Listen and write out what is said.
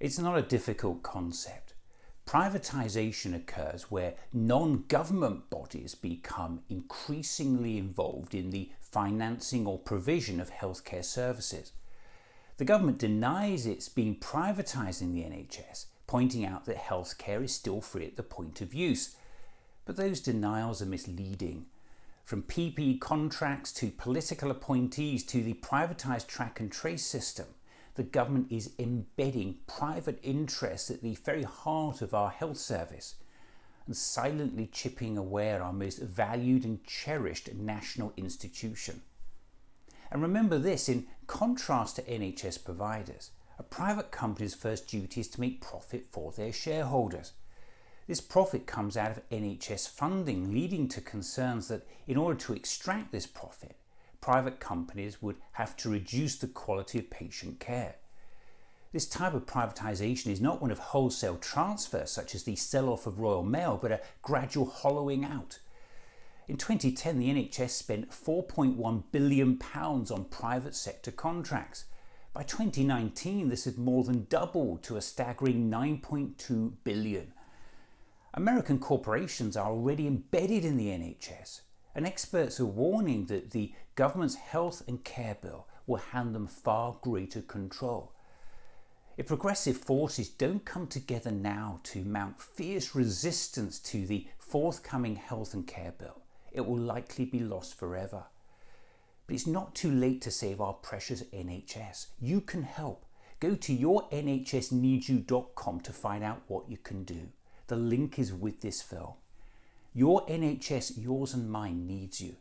It's not a difficult concept. Privatisation occurs where non-government bodies become increasingly involved in the financing or provision of healthcare services. The government denies it's been privatising the NHS, pointing out that healthcare is still free at the point of use. But those denials are misleading. From PPE contracts to political appointees to the privatised track and trace system, the government is embedding private interests at the very heart of our health service and silently chipping away at our most valued and cherished national institution. And remember this, in contrast to NHS providers, a private company's first duty is to make profit for their shareholders. This profit comes out of NHS funding, leading to concerns that in order to extract this profit, private companies would have to reduce the quality of patient care. This type of privatisation is not one of wholesale transfer, such as the sell-off of Royal Mail, but a gradual hollowing out. In 2010, the NHS spent £4.1 billion on private sector contracts. By 2019, this had more than doubled to a staggering 9.2 billion. American corporations are already embedded in the NHS and experts are warning that the government's health and care bill will hand them far greater control. If progressive forces don't come together now to mount fierce resistance to the forthcoming health and care bill, it will likely be lost forever. But it's not too late to save our precious NHS. You can help. Go to yournhsneedsyou.com to find out what you can do. The link is with this film. Your NHS, yours and mine, needs you.